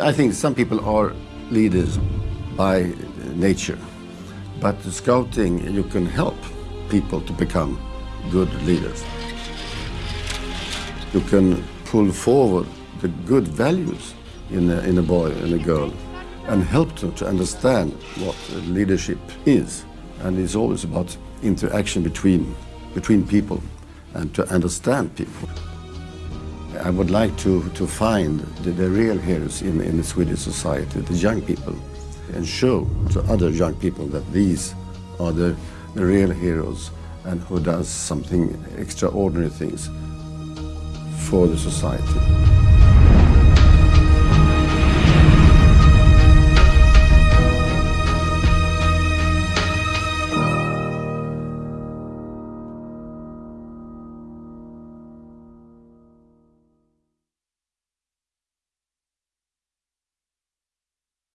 I think some people are leaders by nature, but scouting you can help people to become good leaders. You can pull forward the good values in a, in a boy and a girl and help them to understand what leadership is. And it's always about interaction between, between people and to understand people. I would like to, to find the, the real heroes in, in the Swedish society, the young people, and show to other young people that these are the, the real heroes and who does something extraordinary things for the society.